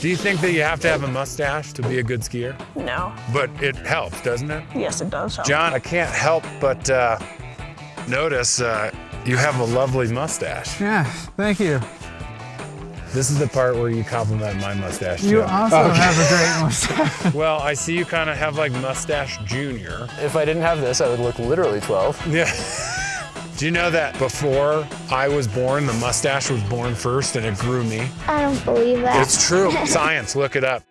Do you think that you have to have a mustache to be a good skier? No. But it helps, doesn't it? Yes, it does. help. John, I can't help but uh, notice uh, you have a lovely mustache. Yeah, thank you. This is the part where you compliment my mustache. You too. also have a great mustache. Well, I see you kind of have like mustache junior. If I didn't have this, I would look literally 12. Yeah. Do you know that before I was born, the mustache was born first and it grew me? I don't believe that. It's true. Science, look it up.